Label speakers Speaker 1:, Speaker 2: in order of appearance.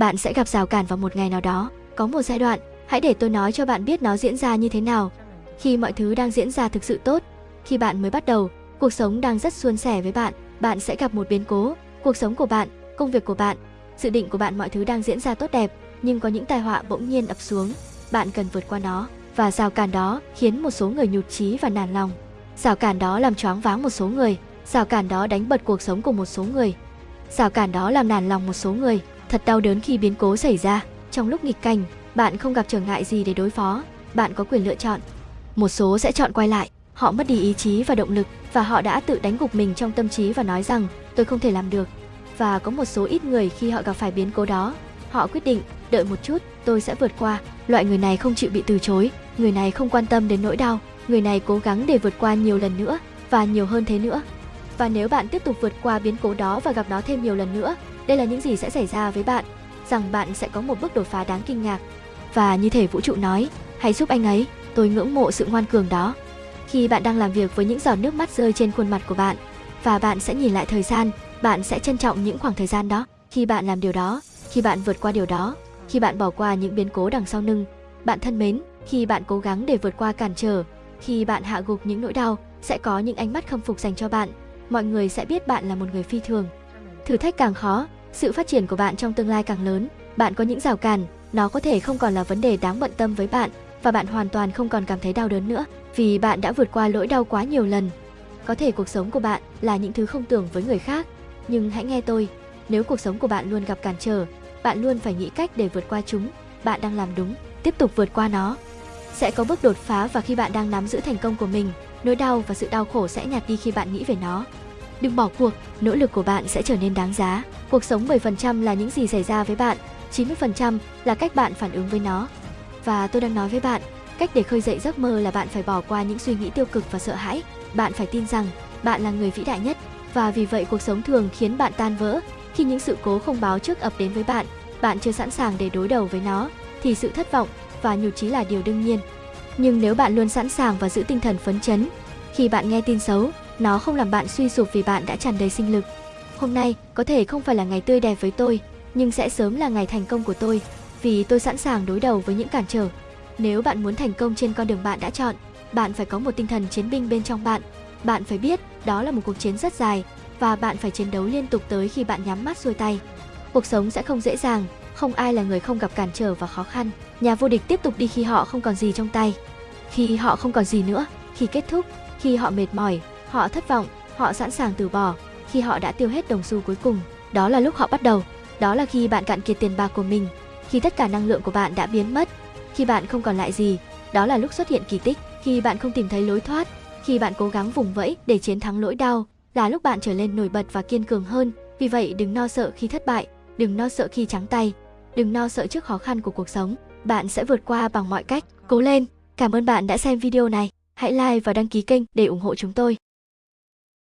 Speaker 1: bạn sẽ gặp rào cản vào một ngày nào đó. Có một giai đoạn, hãy để tôi nói cho bạn biết nó diễn ra như thế nào. Khi mọi thứ đang diễn ra thực sự tốt, khi bạn mới bắt đầu, cuộc sống đang rất suôn sẻ với bạn, bạn sẽ gặp một biến cố, cuộc sống của bạn, công việc của bạn, dự định của bạn mọi thứ đang diễn ra tốt đẹp, nhưng có những tai họa bỗng nhiên ập xuống, bạn cần vượt qua nó và rào cản đó khiến một số người nhụt chí và nản lòng. Rào cản đó làm choáng váng một số người, rào cản đó đánh bật cuộc sống của một số người. Rào cản đó làm nản lòng một số người, thật đau đớn khi biến cố xảy ra. Trong lúc nghịch cảnh, bạn không gặp trở ngại gì để đối phó, bạn có quyền lựa chọn. Một số sẽ chọn quay lại, họ mất đi ý chí và động lực và họ đã tự đánh gục mình trong tâm trí và nói rằng tôi không thể làm được. Và có một số ít người khi họ gặp phải biến cố đó, họ quyết định đợi một chút, tôi sẽ vượt qua. Loại người này không chịu bị từ chối, người này không quan tâm đến nỗi đau, người này cố gắng để vượt qua nhiều lần nữa và nhiều hơn thế nữa. Và nếu bạn tiếp tục vượt qua biến cố đó và gặp nó thêm nhiều lần nữa, đây là những gì sẽ xảy ra với bạn, rằng bạn sẽ có một bước đột phá đáng kinh ngạc. Và như thể vũ trụ nói, hãy giúp anh ấy, tôi ngưỡng mộ sự ngoan cường đó. Khi bạn đang làm việc với những giọt nước mắt rơi trên khuôn mặt của bạn, và bạn sẽ nhìn lại thời gian, bạn sẽ trân trọng những khoảng thời gian đó. Khi bạn làm điều đó, khi bạn vượt qua điều đó, khi bạn bỏ qua những biến cố đằng sau lưng, bạn thân mến, khi bạn cố gắng để vượt qua cản trở, khi bạn hạ gục những nỗi đau, sẽ có những ánh mắt khâm phục dành cho bạn. Mọi người sẽ biết bạn là một người phi thường. Thử thách càng khó, sự phát triển của bạn trong tương lai càng lớn. Bạn có những rào cản, nó có thể không còn là vấn đề đáng bận tâm với bạn và bạn hoàn toàn không còn cảm thấy đau đớn nữa vì bạn đã vượt qua lỗi đau quá nhiều lần. Có thể cuộc sống của bạn là những thứ không tưởng với người khác, nhưng hãy nghe tôi, nếu cuộc sống của bạn luôn gặp cản trở, bạn luôn phải nghĩ cách để vượt qua chúng. Bạn đang làm đúng, tiếp tục vượt qua nó. Sẽ có bước đột phá và khi bạn đang nắm giữ thành công của mình, nỗi đau và sự đau khổ sẽ nhạt đi khi bạn nghĩ về nó. Đừng bỏ cuộc, nỗ lực của bạn sẽ trở nên đáng giá. Cuộc sống 10% là những gì xảy ra với bạn, 90% là cách bạn phản ứng với nó. Và tôi đang nói với bạn, cách để khơi dậy giấc mơ là bạn phải bỏ qua những suy nghĩ tiêu cực và sợ hãi. Bạn phải tin rằng bạn là người vĩ đại nhất và vì vậy cuộc sống thường khiến bạn tan vỡ khi những sự cố không báo trước ập đến với bạn. Bạn chưa sẵn sàng để đối đầu với nó thì sự thất vọng và nhụt chí là điều đương nhiên. Nhưng nếu bạn luôn sẵn sàng và giữ tinh thần phấn chấn, khi bạn nghe tin xấu, nó không làm bạn suy sụp vì bạn đã tràn đầy sinh lực. Hôm nay có thể không phải là ngày tươi đẹp với tôi, nhưng sẽ sớm là ngày thành công của tôi, vì tôi sẵn sàng đối đầu với những cản trở. Nếu bạn muốn thành công trên con đường bạn đã chọn, bạn phải có một tinh thần chiến binh bên trong bạn. Bạn phải biết đó là một cuộc chiến rất dài và bạn phải chiến đấu liên tục tới khi bạn nhắm mắt xuôi tay. Cuộc sống sẽ không dễ dàng, không ai là người không gặp cản trở và khó khăn. Nhà vô địch tiếp tục đi khi họ không còn gì trong tay. Khi họ không còn gì nữa, khi kết thúc, khi họ mệt mỏi, họ thất vọng, họ sẵn sàng từ bỏ, khi họ đã tiêu hết đồng xu cuối cùng, đó là lúc họ bắt đầu. Đó là khi bạn cạn kiệt tiền bạc của mình, khi tất cả năng lượng của bạn đã biến mất, khi bạn không còn lại gì, đó là lúc xuất hiện kỳ tích, khi bạn không tìm thấy lối thoát, khi bạn cố gắng vùng vẫy để chiến thắng nỗi đau, là lúc bạn trở lên nổi bật và kiên cường hơn. Vì vậy đừng no sợ khi thất bại, đừng no sợ khi trắng tay, đừng no sợ trước khó khăn của cuộc sống. Bạn sẽ vượt qua bằng mọi cách. Cố lên! Cảm ơn bạn đã xem video này. Hãy like và đăng ký kênh để ủng hộ chúng tôi.